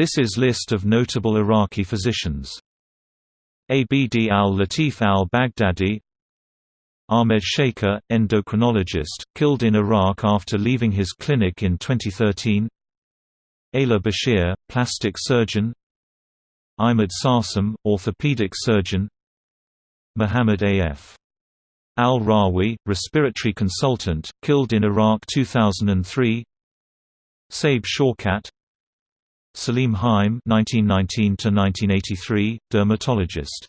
This is list of notable Iraqi physicians. Abd al-Latif al-Baghdadi Ahmed Shaker, endocrinologist, killed in Iraq after leaving his clinic in 2013 Ala Bashir, plastic surgeon Ahmed Sarsam, orthopedic surgeon Muhammad A.F. Al-Rawi, respiratory consultant, killed in Iraq 2003 Saib Shaukat Salim Haim (1919–1983), dermatologist